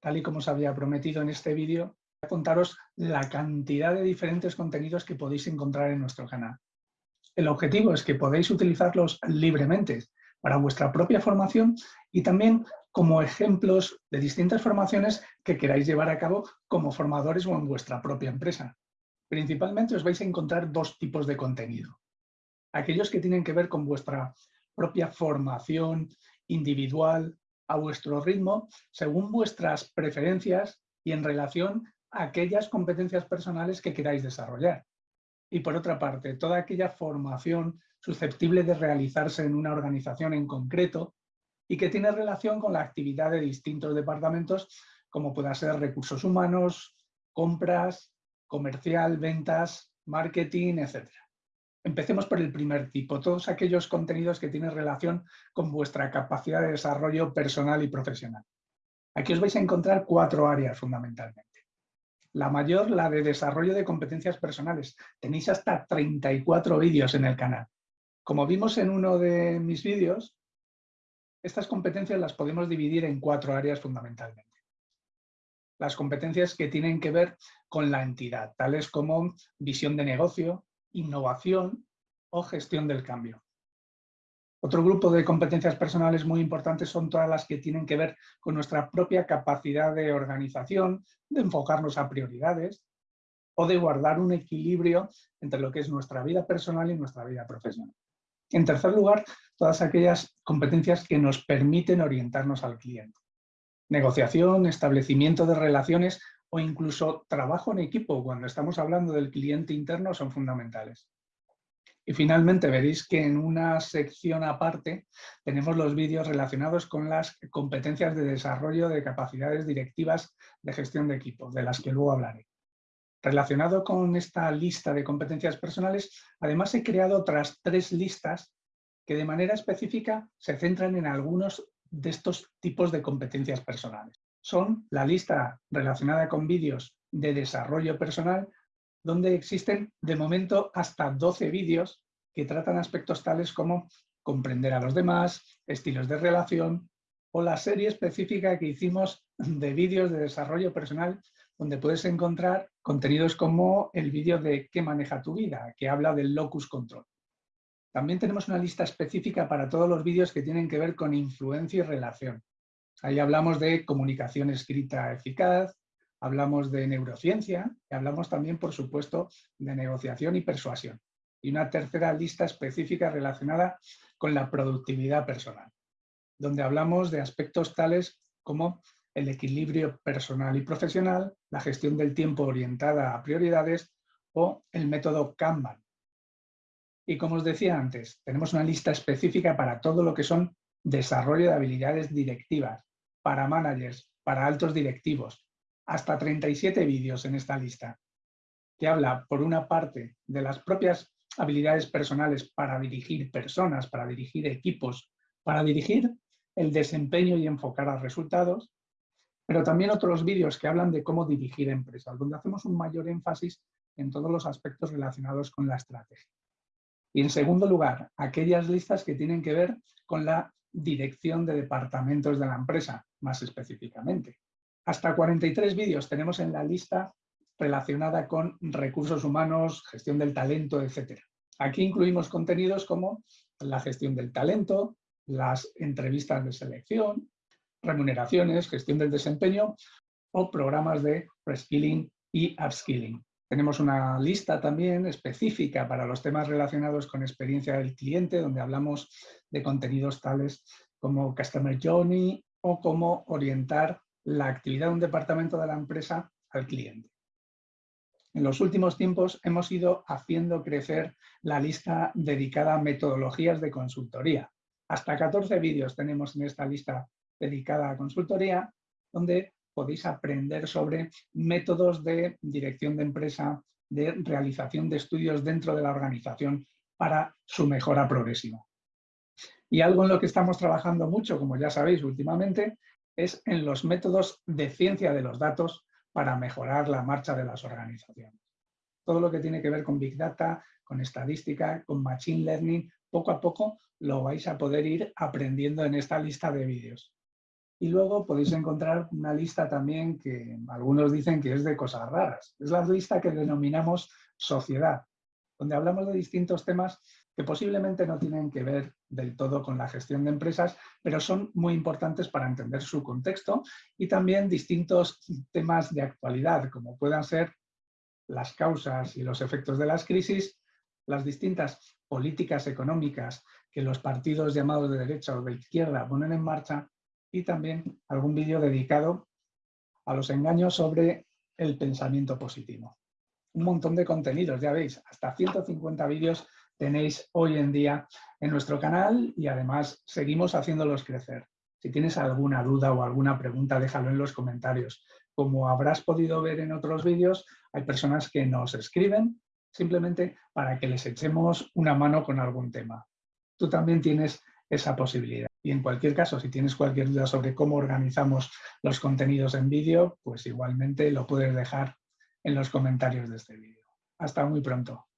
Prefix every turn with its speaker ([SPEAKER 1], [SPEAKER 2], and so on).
[SPEAKER 1] tal y como os había prometido en este vídeo, voy a contaros la cantidad de diferentes contenidos que podéis encontrar en nuestro canal. El objetivo es que podáis utilizarlos libremente para vuestra propia formación y también como ejemplos de distintas formaciones que queráis llevar a cabo como formadores o en vuestra propia empresa. Principalmente os vais a encontrar dos tipos de contenido. Aquellos que tienen que ver con vuestra propia formación individual, a vuestro ritmo, según vuestras preferencias y en relación a aquellas competencias personales que queráis desarrollar. Y por otra parte, toda aquella formación susceptible de realizarse en una organización en concreto y que tiene relación con la actividad de distintos departamentos, como pueda ser recursos humanos, compras, comercial, ventas, marketing, etc. Empecemos por el primer tipo, todos aquellos contenidos que tienen relación con vuestra capacidad de desarrollo personal y profesional. Aquí os vais a encontrar cuatro áreas fundamentalmente. La mayor, la de desarrollo de competencias personales. Tenéis hasta 34 vídeos en el canal. Como vimos en uno de mis vídeos, estas competencias las podemos dividir en cuatro áreas fundamentalmente. Las competencias que tienen que ver con la entidad, tales como visión de negocio, innovación o gestión del cambio. Otro grupo de competencias personales muy importantes son todas las que tienen que ver con nuestra propia capacidad de organización, de enfocarnos a prioridades o de guardar un equilibrio entre lo que es nuestra vida personal y nuestra vida profesional. En tercer lugar, todas aquellas competencias que nos permiten orientarnos al cliente. Negociación, establecimiento de relaciones o incluso trabajo en equipo cuando estamos hablando del cliente interno son fundamentales. Y finalmente veréis que en una sección aparte tenemos los vídeos relacionados con las competencias de desarrollo de capacidades directivas de gestión de equipo, de las que luego hablaré. Relacionado con esta lista de competencias personales, además he creado otras tres listas que de manera específica se centran en algunos de estos tipos de competencias personales son la lista relacionada con vídeos de desarrollo personal, donde existen de momento hasta 12 vídeos que tratan aspectos tales como comprender a los demás, estilos de relación o la serie específica que hicimos de vídeos de desarrollo personal donde puedes encontrar contenidos como el vídeo de ¿Qué maneja tu vida?, que habla del locus control. También tenemos una lista específica para todos los vídeos que tienen que ver con influencia y relación, Ahí hablamos de comunicación escrita eficaz, hablamos de neurociencia y hablamos también, por supuesto, de negociación y persuasión. Y una tercera lista específica relacionada con la productividad personal, donde hablamos de aspectos tales como el equilibrio personal y profesional, la gestión del tiempo orientada a prioridades o el método Kanban. Y como os decía antes, tenemos una lista específica para todo lo que son desarrollo de habilidades directivas, para managers, para altos directivos. Hasta 37 vídeos en esta lista, que habla, por una parte, de las propias habilidades personales para dirigir personas, para dirigir equipos, para dirigir el desempeño y enfocar a resultados, pero también otros vídeos que hablan de cómo dirigir empresas, donde hacemos un mayor énfasis en todos los aspectos relacionados con la estrategia. Y en segundo lugar, aquellas listas que tienen que ver con la dirección de departamentos de la empresa, más específicamente. Hasta 43 vídeos tenemos en la lista relacionada con recursos humanos, gestión del talento, etc. Aquí incluimos contenidos como la gestión del talento, las entrevistas de selección, remuneraciones, gestión del desempeño o programas de reskilling y upskilling. Tenemos una lista también específica para los temas relacionados con experiencia del cliente, donde hablamos de contenidos tales como Customer Journey o cómo orientar la actividad de un departamento de la empresa al cliente. En los últimos tiempos hemos ido haciendo crecer la lista dedicada a metodologías de consultoría. Hasta 14 vídeos tenemos en esta lista dedicada a consultoría, donde podéis aprender sobre métodos de dirección de empresa, de realización de estudios dentro de la organización para su mejora progresiva. Y algo en lo que estamos trabajando mucho, como ya sabéis últimamente, es en los métodos de ciencia de los datos para mejorar la marcha de las organizaciones. Todo lo que tiene que ver con Big Data, con estadística, con Machine Learning, poco a poco lo vais a poder ir aprendiendo en esta lista de vídeos. Y luego podéis encontrar una lista también que algunos dicen que es de cosas raras. Es la lista que denominamos sociedad, donde hablamos de distintos temas que posiblemente no tienen que ver del todo con la gestión de empresas, pero son muy importantes para entender su contexto y también distintos temas de actualidad, como puedan ser las causas y los efectos de las crisis, las distintas políticas económicas que los partidos llamados de derecha o de izquierda ponen en marcha y también algún vídeo dedicado a los engaños sobre el pensamiento positivo. Un montón de contenidos, ya veis, hasta 150 vídeos tenéis hoy en día en nuestro canal y además seguimos haciéndolos crecer. Si tienes alguna duda o alguna pregunta, déjalo en los comentarios. Como habrás podido ver en otros vídeos, hay personas que nos escriben simplemente para que les echemos una mano con algún tema. Tú también tienes esa posibilidad. Y en cualquier caso, si tienes cualquier duda sobre cómo organizamos los contenidos en vídeo, pues igualmente lo puedes dejar en los comentarios de este vídeo. Hasta muy pronto.